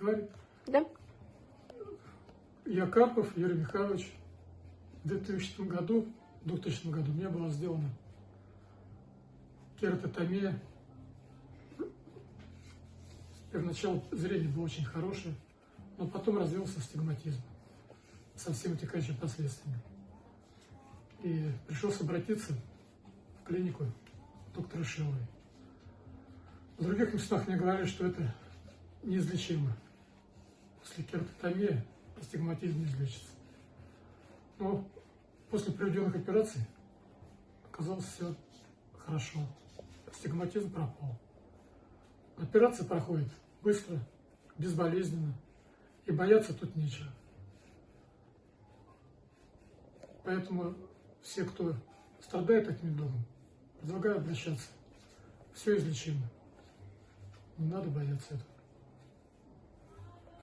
Говорит. Да? Я Карпов Юрий Михайлович. В 2000 году, в 2000 году мне была сделана кератотомия. Первоначально зрение было очень хорошее, но потом развился астигматизм со всеми вытекающими последствиями. И пришлось обратиться в клинику доктора Шиловой. В других местах мне говорили, что это неизлечимо. После кератотомии астигматизм излечится. Но после проведенных операций оказалось все хорошо. Астигматизм пропал. Операция проходит быстро, безболезненно, и бояться тут нечего. Поэтому все, кто страдает этим домом, предлагаю обращаться. Все излечимо. Не надо бояться этого.